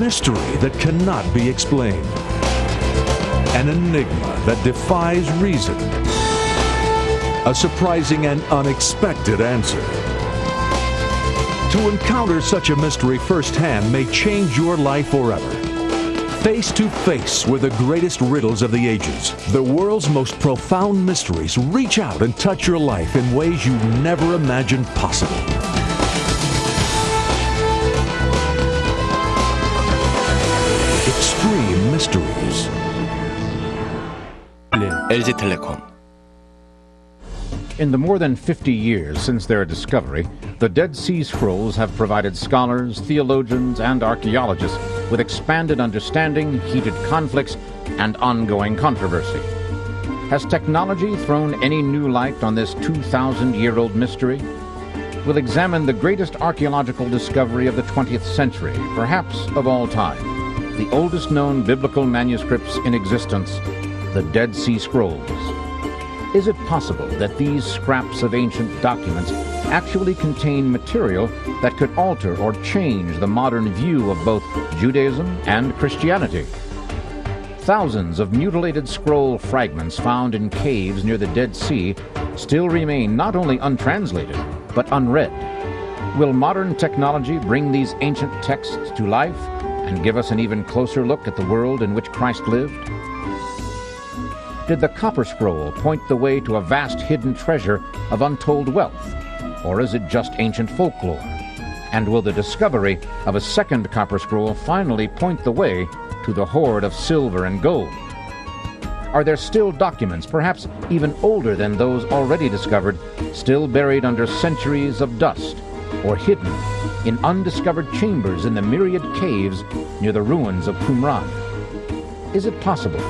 mystery that cannot be explained. An enigma that defies reason. A surprising and unexpected answer. To encounter such a mystery firsthand may change your life forever. Face to face with the greatest riddles of the ages, the world's most profound mysteries reach out and touch your life in ways you never imagined possible. Extreme Mysteries. LG텔레콤 In the more than 50 years since their discovery, the Dead Sea Scrolls have provided scholars, theologians, and archaeologists with expanded understanding, heated conflicts, and ongoing controversy. Has technology thrown any new light on this 2,000 year old mystery? We'll examine the greatest archaeological discovery of the 20th century, perhaps of all time the oldest known biblical manuscripts in existence, the Dead Sea Scrolls. Is it possible that these scraps of ancient documents actually contain material that could alter or change the modern view of both Judaism and Christianity? Thousands of mutilated scroll fragments found in caves near the Dead Sea still remain not only untranslated, but unread. Will modern technology bring these ancient texts to life and give us an even closer look at the world in which Christ lived? Did the Copper Scroll point the way to a vast hidden treasure of untold wealth? Or is it just ancient folklore? And will the discovery of a second Copper Scroll finally point the way to the hoard of silver and gold? Are there still documents, perhaps even older than those already discovered, still buried under centuries of dust or hidden in undiscovered chambers in the myriad caves near the ruins of Qumran? Is it possible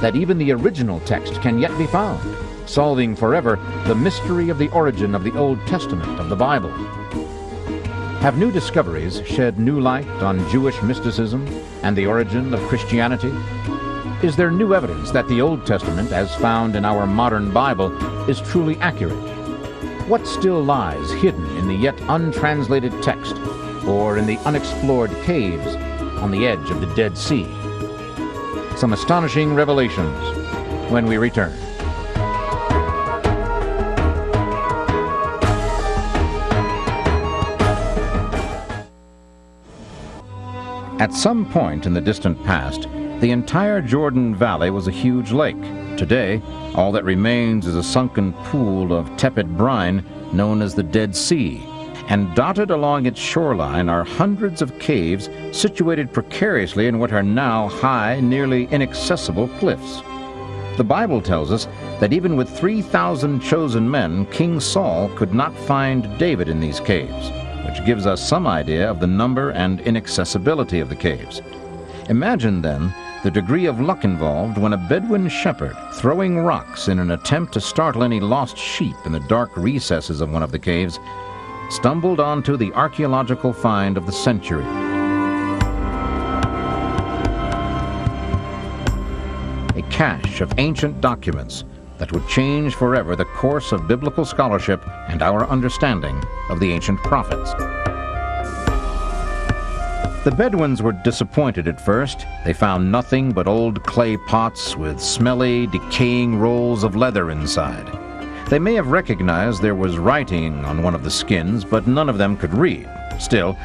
that even the original text can yet be found, solving forever the mystery of the origin of the Old Testament of the Bible? Have new discoveries shed new light on Jewish mysticism and the origin of Christianity? Is there new evidence that the Old Testament, as found in our modern Bible, is truly accurate? What still lies hidden in the yet untranslated text or in the unexplored caves on the edge of the Dead Sea? Some astonishing revelations when we return. At some point in the distant past, the entire Jordan Valley was a huge lake. Today, all that remains is a sunken pool of tepid brine known as the Dead Sea, and dotted along its shoreline are hundreds of caves situated precariously in what are now high, nearly inaccessible cliffs. The Bible tells us that even with 3,000 chosen men, King Saul could not find David in these caves, which gives us some idea of the number and inaccessibility of the caves. Imagine, then, the degree of luck involved when a Bedouin shepherd, throwing rocks in an attempt to startle any lost sheep in the dark recesses of one of the caves, stumbled onto the archaeological find of the century. A cache of ancient documents that would change forever the course of biblical scholarship and our understanding of the ancient prophets. The Bedouins were disappointed at first. They found nothing but old clay pots with smelly, decaying rolls of leather inside. They may have recognized there was writing on one of the skins, but none of them could read. Still,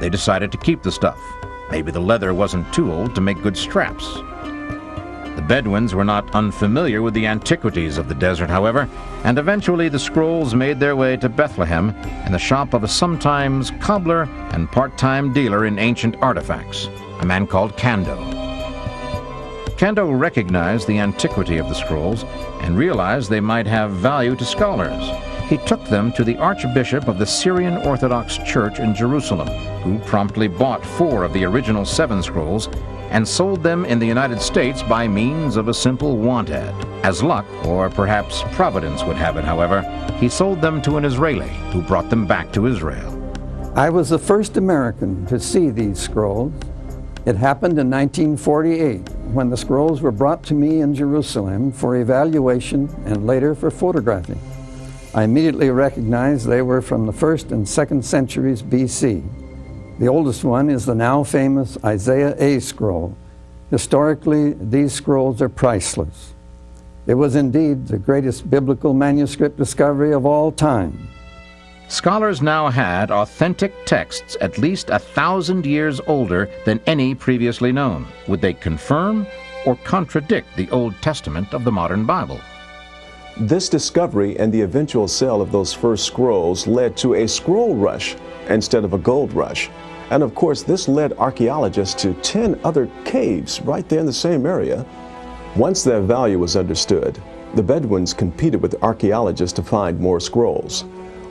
they decided to keep the stuff. Maybe the leather wasn't too old to make good straps. The Bedouins were not unfamiliar with the antiquities of the desert, however, and eventually the scrolls made their way to Bethlehem in the shop of a sometimes cobbler and part-time dealer in ancient artifacts, a man called Kando. Kando recognized the antiquity of the scrolls and realized they might have value to scholars. He took them to the Archbishop of the Syrian Orthodox Church in Jerusalem, who promptly bought four of the original seven scrolls and sold them in the United States by means of a simple want ad. As luck, or perhaps providence would have it, however, he sold them to an Israeli who brought them back to Israel. I was the first American to see these scrolls. It happened in 1948 when the scrolls were brought to me in Jerusalem for evaluation and later for photographing. I immediately recognized they were from the first and second centuries BC. The oldest one is the now famous Isaiah A scroll. Historically, these scrolls are priceless. It was indeed the greatest biblical manuscript discovery of all time. Scholars now had authentic texts at least a thousand years older than any previously known. Would they confirm or contradict the Old Testament of the modern Bible? This discovery and the eventual sale of those first scrolls led to a scroll rush instead of a gold rush. And of course, this led archaeologists to 10 other caves right there in the same area. Once their value was understood, the Bedouins competed with archaeologists to find more scrolls.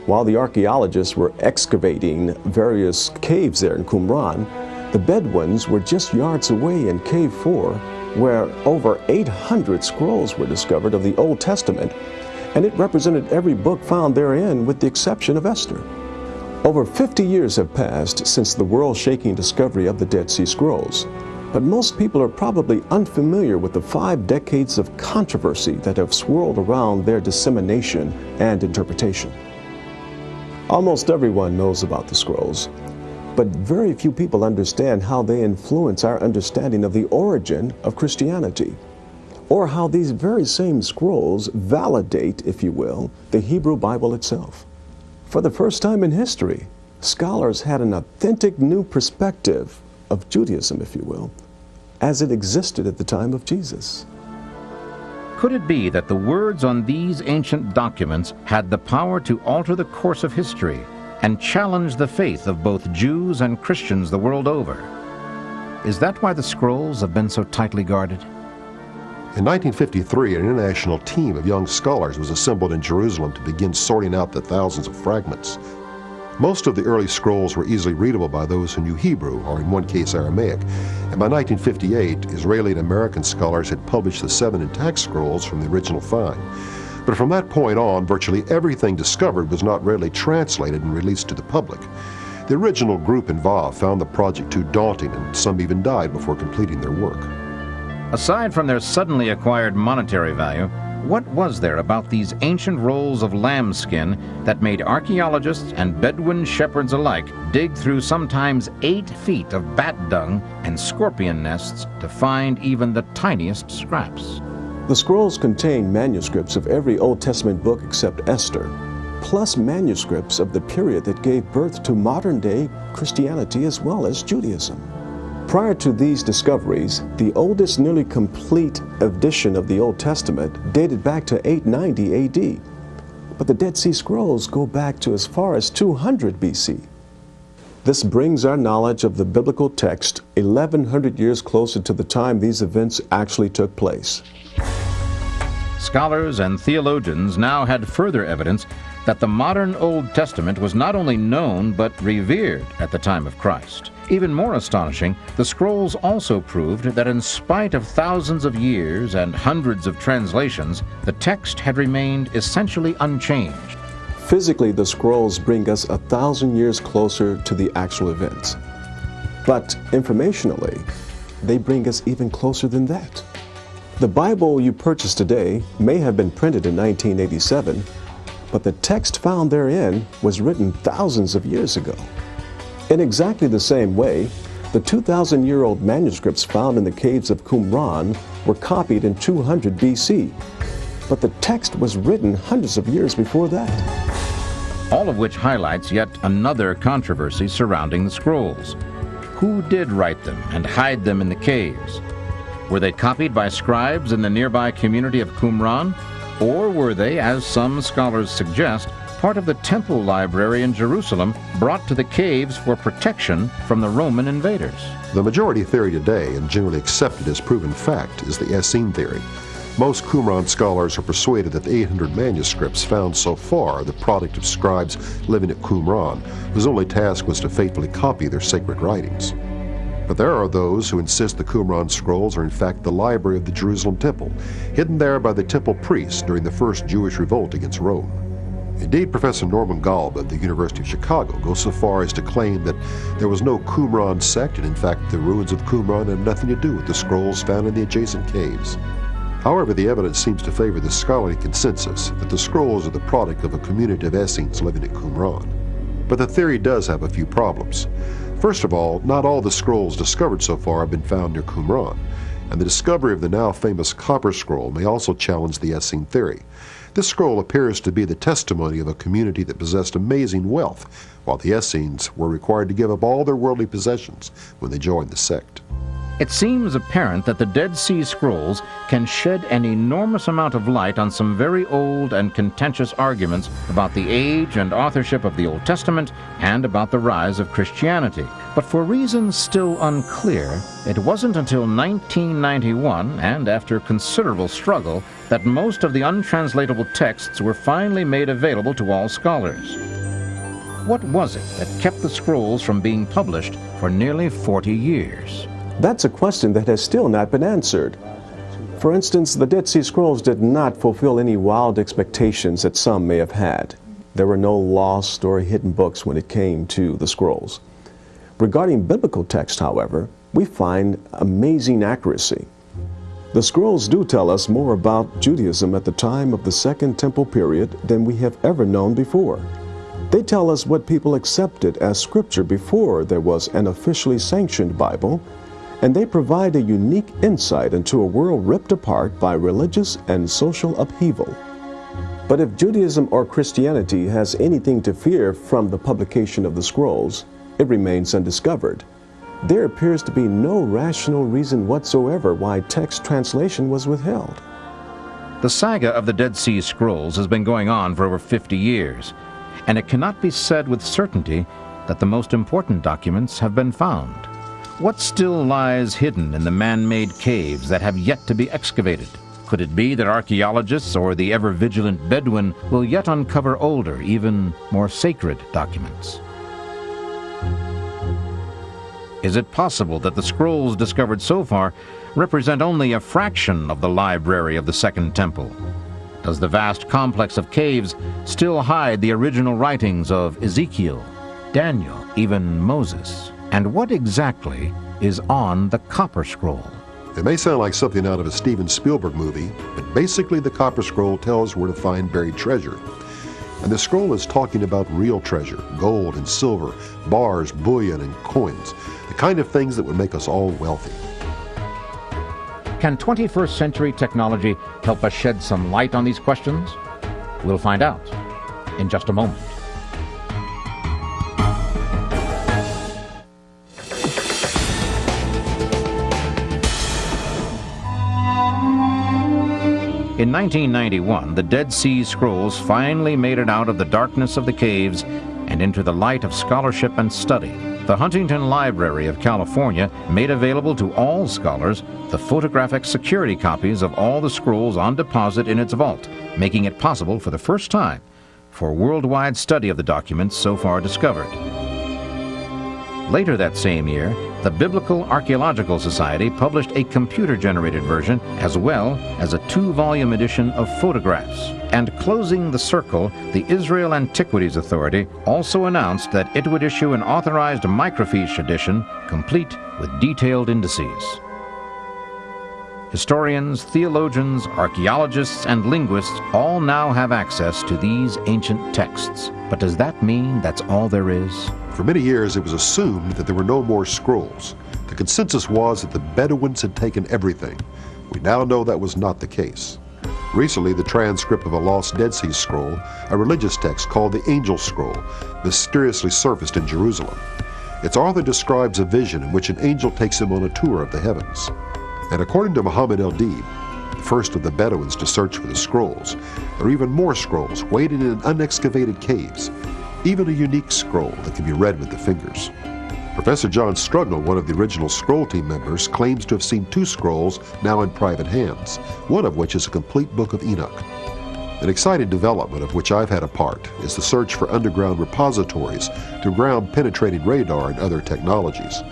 While the archaeologists were excavating various caves there in Qumran, the Bedouins were just yards away in Cave 4 where over 800 scrolls were discovered of the Old Testament, and it represented every book found therein with the exception of Esther. Over 50 years have passed since the world-shaking discovery of the Dead Sea Scrolls, but most people are probably unfamiliar with the five decades of controversy that have swirled around their dissemination and interpretation. Almost everyone knows about the scrolls, but very few people understand how they influence our understanding of the origin of Christianity, or how these very same scrolls validate, if you will, the Hebrew Bible itself. For the first time in history, scholars had an authentic new perspective of Judaism, if you will, as it existed at the time of Jesus. Could it be that the words on these ancient documents had the power to alter the course of history and challenge the faith of both Jews and Christians the world over. Is that why the scrolls have been so tightly guarded? In 1953, an international team of young scholars was assembled in Jerusalem to begin sorting out the thousands of fragments. Most of the early scrolls were easily readable by those who knew Hebrew, or in one case Aramaic, and by 1958, Israeli and American scholars had published the seven intact scrolls from the original find. But from that point on, virtually everything discovered was not readily translated and released to the public. The original group involved found the project too daunting, and some even died before completing their work. Aside from their suddenly acquired monetary value, what was there about these ancient rolls of lambskin that made archaeologists and Bedouin shepherds alike dig through sometimes eight feet of bat dung and scorpion nests to find even the tiniest scraps? The scrolls contain manuscripts of every Old Testament book except Esther, plus manuscripts of the period that gave birth to modern-day Christianity as well as Judaism. Prior to these discoveries, the oldest nearly complete edition of the Old Testament dated back to 890 AD. But the Dead Sea Scrolls go back to as far as 200 BC. This brings our knowledge of the biblical text 1100 years closer to the time these events actually took place. Scholars and theologians now had further evidence that the modern Old Testament was not only known but revered at the time of Christ. Even more astonishing, the scrolls also proved that in spite of thousands of years and hundreds of translations, the text had remained essentially unchanged. Physically, the scrolls bring us a thousand years closer to the actual events. But informationally, they bring us even closer than that. The Bible you purchase today may have been printed in 1987, but the text found therein was written thousands of years ago. In exactly the same way, the 2,000 year old manuscripts found in the caves of Qumran were copied in 200 BC, but the text was written hundreds of years before that. All of which highlights yet another controversy surrounding the scrolls. Who did write them and hide them in the caves? Were they copied by scribes in the nearby community of Qumran? Or were they, as some scholars suggest, part of the temple library in Jerusalem brought to the caves for protection from the Roman invaders? The majority theory today, and generally accepted as proven fact, is the Essene theory. Most Qumran scholars are persuaded that the 800 manuscripts found so far are the product of scribes living at Qumran, whose only task was to faithfully copy their sacred writings. But there are those who insist the Qumran scrolls are in fact the library of the Jerusalem temple, hidden there by the temple priests during the first Jewish revolt against Rome. Indeed, Professor Norman Golb of the University of Chicago goes so far as to claim that there was no Qumran sect, and in fact the ruins of Qumran had nothing to do with the scrolls found in the adjacent caves. However, the evidence seems to favor the scholarly consensus that the scrolls are the product of a community of Essenes living at Qumran. But the theory does have a few problems. First of all, not all the scrolls discovered so far have been found near Qumran, and the discovery of the now famous Copper Scroll may also challenge the Essene theory. This scroll appears to be the testimony of a community that possessed amazing wealth, while the Essenes were required to give up all their worldly possessions when they joined the sect. It seems apparent that the Dead Sea Scrolls can shed an enormous amount of light on some very old and contentious arguments about the age and authorship of the Old Testament and about the rise of Christianity. But for reasons still unclear, it wasn't until 1991, and after considerable struggle, that most of the untranslatable texts were finally made available to all scholars. What was it that kept the scrolls from being published for nearly 40 years? That's a question that has still not been answered. For instance, the Dead Sea Scrolls did not fulfill any wild expectations that some may have had. There were no lost or hidden books when it came to the scrolls. Regarding biblical text, however, we find amazing accuracy. The scrolls do tell us more about Judaism at the time of the Second Temple period than we have ever known before. They tell us what people accepted as scripture before there was an officially sanctioned Bible and they provide a unique insight into a world ripped apart by religious and social upheaval. But if Judaism or Christianity has anything to fear from the publication of the scrolls, it remains undiscovered. There appears to be no rational reason whatsoever why text translation was withheld. The saga of the Dead Sea Scrolls has been going on for over 50 years, and it cannot be said with certainty that the most important documents have been found. What still lies hidden in the man-made caves that have yet to be excavated? Could it be that archaeologists or the ever-vigilant Bedouin will yet uncover older, even more sacred documents? Is it possible that the scrolls discovered so far represent only a fraction of the library of the Second Temple? Does the vast complex of caves still hide the original writings of Ezekiel, Daniel, even Moses? And what exactly is on the Copper Scroll? It may sound like something out of a Steven Spielberg movie, but basically the Copper Scroll tells where to find buried treasure. And the scroll is talking about real treasure, gold and silver, bars, bullion, and coins, the kind of things that would make us all wealthy. Can 21st century technology help us shed some light on these questions? We'll find out in just a moment. In 1991, the Dead Sea Scrolls finally made it out of the darkness of the caves and into the light of scholarship and study. The Huntington Library of California made available to all scholars the photographic security copies of all the scrolls on deposit in its vault, making it possible for the first time for worldwide study of the documents so far discovered. Later that same year, the Biblical Archaeological Society published a computer-generated version as well as a two-volume edition of photographs. And closing the circle, the Israel Antiquities Authority also announced that it would issue an authorized microfiche edition complete with detailed indices. Historians, theologians, archaeologists, and linguists all now have access to these ancient texts. But does that mean that's all there is? For many years, it was assumed that there were no more scrolls. The consensus was that the Bedouins had taken everything. We now know that was not the case. Recently, the transcript of a lost Dead Sea Scroll, a religious text called the Angel Scroll, mysteriously surfaced in Jerusalem. Its author describes a vision in which an angel takes him on a tour of the heavens. And according to Muhammad el-Deeb, the first of the Bedouins to search for the scrolls, there are even more scrolls waiting in unexcavated caves, even a unique scroll that can be read with the fingers. Professor John Strugnell, one of the original scroll team members, claims to have seen two scrolls now in private hands, one of which is a complete book of Enoch. An exciting development of which I've had a part is the search for underground repositories through ground penetrating radar and other technologies.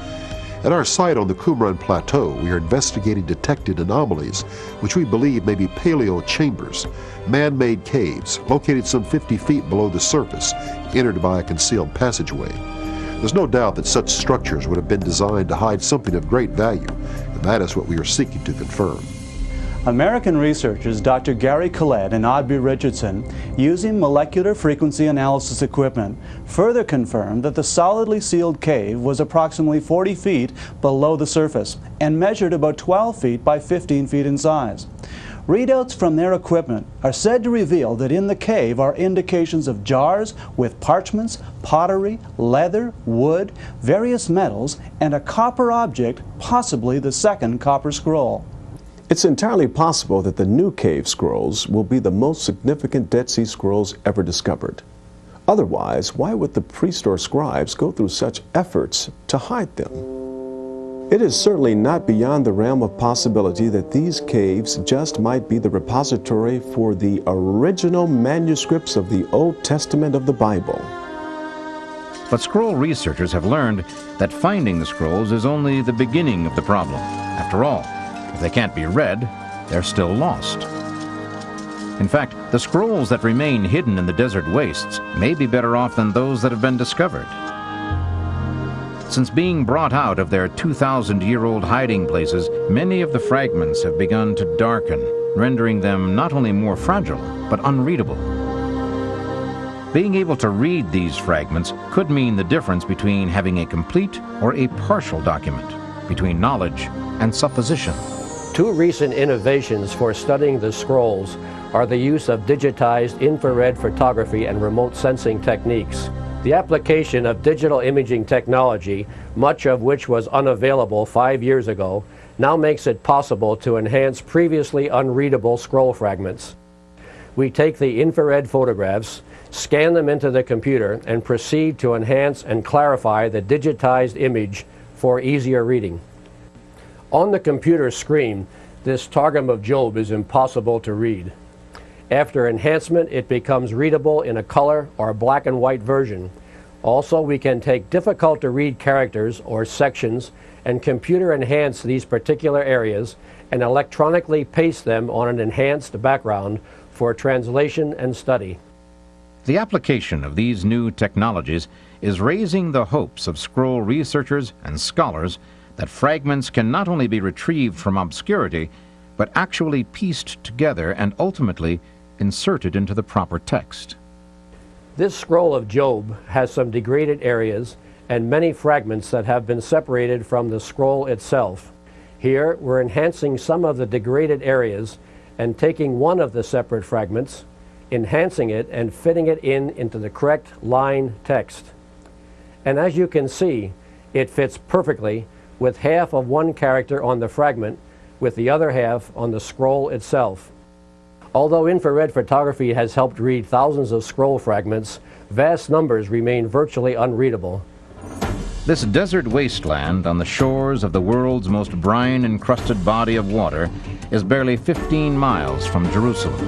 At our site on the Qumran Plateau, we are investigating detected anomalies, which we believe may be paleo chambers, man-made caves located some 50 feet below the surface, entered by a concealed passageway. There's no doubt that such structures would have been designed to hide something of great value, and that is what we are seeking to confirm. American researchers Dr. Gary Collette and Aubrey Richardson, using molecular frequency analysis equipment, further confirmed that the solidly sealed cave was approximately 40 feet below the surface and measured about 12 feet by 15 feet in size. Readouts from their equipment are said to reveal that in the cave are indications of jars with parchments, pottery, leather, wood, various metals, and a copper object, possibly the second copper scroll. It's entirely possible that the new cave scrolls will be the most significant Dead Sea Scrolls ever discovered. Otherwise, why would the priests or scribes go through such efforts to hide them? It is certainly not beyond the realm of possibility that these caves just might be the repository for the original manuscripts of the Old Testament of the Bible. But scroll researchers have learned that finding the scrolls is only the beginning of the problem. After all, if they can't be read, they're still lost. In fact, the scrolls that remain hidden in the desert wastes may be better off than those that have been discovered. Since being brought out of their 2,000-year-old hiding places, many of the fragments have begun to darken, rendering them not only more fragile, but unreadable. Being able to read these fragments could mean the difference between having a complete or a partial document, between knowledge and supposition. Two recent innovations for studying the scrolls are the use of digitized infrared photography and remote sensing techniques. The application of digital imaging technology, much of which was unavailable five years ago, now makes it possible to enhance previously unreadable scroll fragments. We take the infrared photographs, scan them into the computer, and proceed to enhance and clarify the digitized image for easier reading. On the computer screen, this Targum of Job is impossible to read. After enhancement, it becomes readable in a color or black and white version. Also, we can take difficult to read characters or sections and computer enhance these particular areas and electronically paste them on an enhanced background for translation and study. The application of these new technologies is raising the hopes of scroll researchers and scholars that fragments can not only be retrieved from obscurity, but actually pieced together and ultimately inserted into the proper text. This scroll of Job has some degraded areas and many fragments that have been separated from the scroll itself. Here, we're enhancing some of the degraded areas and taking one of the separate fragments, enhancing it and fitting it in into the correct line text. And as you can see, it fits perfectly with half of one character on the fragment with the other half on the scroll itself. Although infrared photography has helped read thousands of scroll fragments, vast numbers remain virtually unreadable. This desert wasteland on the shores of the world's most brine-encrusted body of water is barely 15 miles from Jerusalem,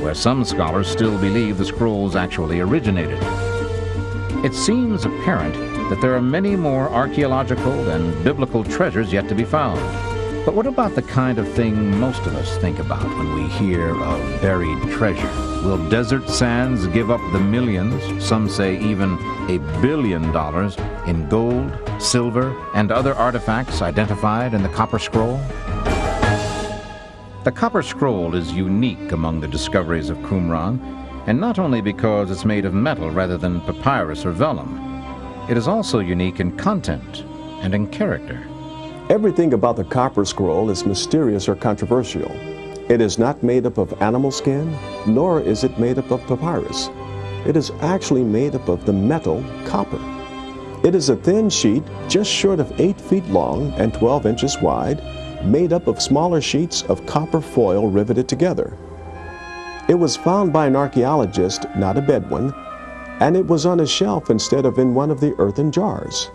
where some scholars still believe the scrolls actually originated. It seems apparent that there are many more archaeological and biblical treasures yet to be found. But what about the kind of thing most of us think about when we hear of buried treasure? Will desert sands give up the millions, some say even a billion dollars, in gold, silver, and other artifacts identified in the Copper Scroll? The Copper Scroll is unique among the discoveries of Qumran, and not only because it's made of metal rather than papyrus or vellum. It is also unique in content and in character. Everything about the copper scroll is mysterious or controversial. It is not made up of animal skin, nor is it made up of papyrus. It is actually made up of the metal copper. It is a thin sheet just short of 8 feet long and 12 inches wide, made up of smaller sheets of copper foil riveted together. It was found by an archaeologist, not a Bedouin, and it was on a shelf instead of in one of the earthen jars.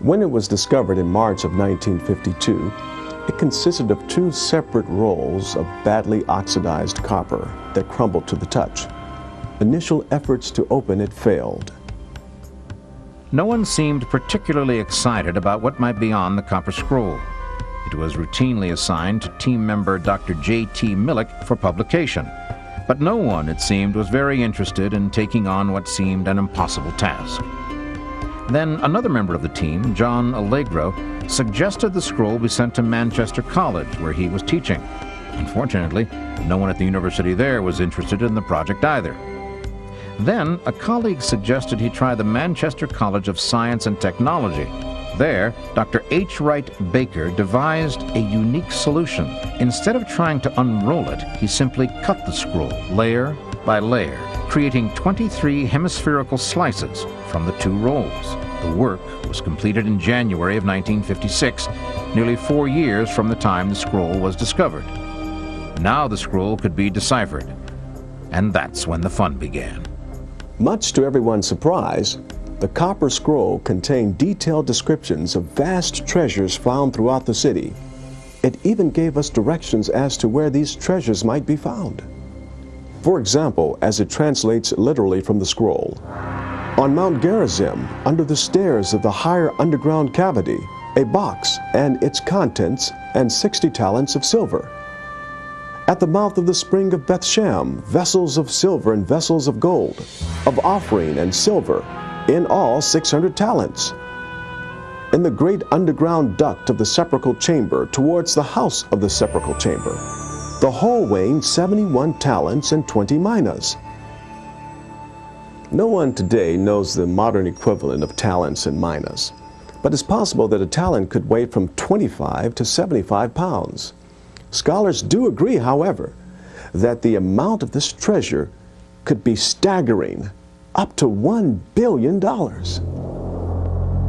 When it was discovered in March of 1952, it consisted of two separate rolls of badly oxidized copper that crumbled to the touch. Initial efforts to open it failed. No one seemed particularly excited about what might be on the copper scroll. It was routinely assigned to team member Dr. J.T. Milik for publication, but no one, it seemed, was very interested in taking on what seemed an impossible task. Then another member of the team, John Allegro, suggested the scroll be sent to Manchester College, where he was teaching. Unfortunately, no one at the university there was interested in the project either. Then, a colleague suggested he try the Manchester College of Science and Technology. There, Dr. H. Wright Baker devised a unique solution. Instead of trying to unroll it, he simply cut the scroll layer by layer, creating 23 hemispherical slices from the two rolls. The work was completed in January of 1956, nearly four years from the time the scroll was discovered. Now the scroll could be deciphered, and that's when the fun began. Much to everyone's surprise, the copper scroll contained detailed descriptions of vast treasures found throughout the city. It even gave us directions as to where these treasures might be found. For example, as it translates literally from the scroll, on Mount Gerizim, under the stairs of the higher underground cavity, a box and its contents and 60 talents of silver. At the mouth of the spring of Bethsham, vessels of silver and vessels of gold, of offering and silver, in all 600 talents. In the great underground duct of the sepulchral chamber towards the house of the sepulchral chamber, the whole weighing 71 talents and 20 minas. No one today knows the modern equivalent of talents and minas, but it's possible that a talent could weigh from 25 to 75 pounds. Scholars do agree, however, that the amount of this treasure could be staggering, up to $1 billion.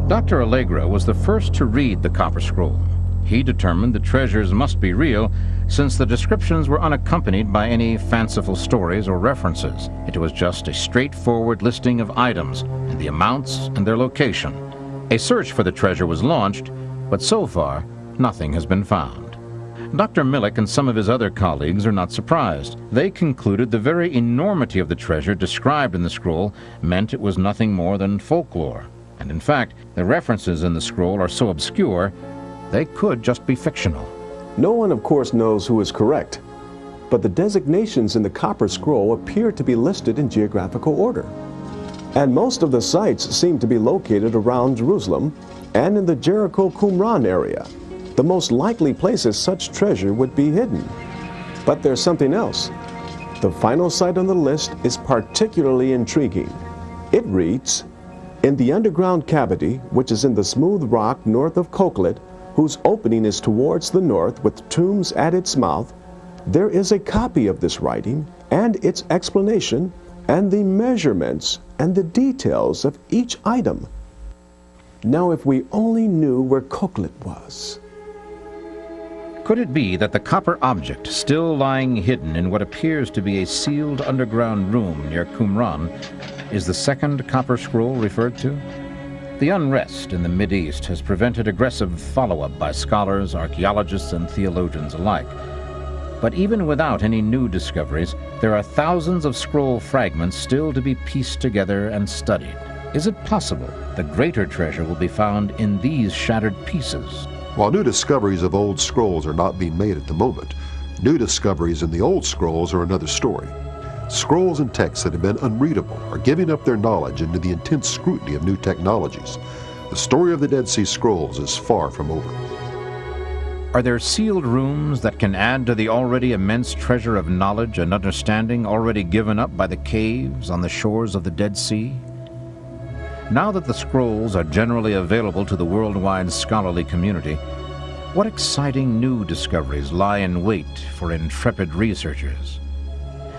Dr. Allegro was the first to read the Copper Scroll. He determined the treasures must be real since the descriptions were unaccompanied by any fanciful stories or references. It was just a straightforward listing of items and the amounts and their location. A search for the treasure was launched, but so far, nothing has been found. Dr. Milik and some of his other colleagues are not surprised. They concluded the very enormity of the treasure described in the scroll meant it was nothing more than folklore. And in fact, the references in the scroll are so obscure, they could just be fictional. No one, of course, knows who is correct, but the designations in the Copper Scroll appear to be listed in geographical order. And most of the sites seem to be located around Jerusalem and in the Jericho Qumran area the most likely places such treasure would be hidden. But there's something else. The final site on the list is particularly intriguing. It reads, In the underground cavity, which is in the smooth rock north of Coquelet, whose opening is towards the north with tombs at its mouth, there is a copy of this writing and its explanation and the measurements and the details of each item. Now, if we only knew where Coquelet was. Could it be that the copper object still lying hidden in what appears to be a sealed underground room near Qumran is the second copper scroll referred to? The unrest in the Mideast has prevented aggressive follow-up by scholars, archaeologists, and theologians alike. But even without any new discoveries, there are thousands of scroll fragments still to be pieced together and studied. Is it possible the greater treasure will be found in these shattered pieces? While new discoveries of old scrolls are not being made at the moment, new discoveries in the old scrolls are another story. Scrolls and texts that have been unreadable are giving up their knowledge into the intense scrutiny of new technologies. The story of the Dead Sea Scrolls is far from over. Are there sealed rooms that can add to the already immense treasure of knowledge and understanding already given up by the caves on the shores of the Dead Sea? Now that the scrolls are generally available to the worldwide scholarly community, what exciting new discoveries lie in wait for intrepid researchers?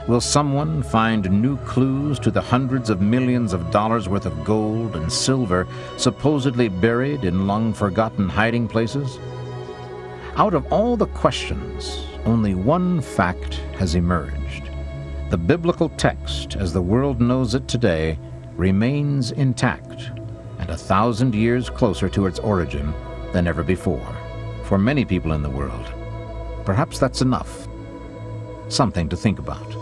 Will someone find new clues to the hundreds of millions of dollars worth of gold and silver supposedly buried in long-forgotten hiding places? Out of all the questions, only one fact has emerged. The biblical text, as the world knows it today, remains intact and a thousand years closer to its origin than ever before. For many people in the world, perhaps that's enough. Something to think about.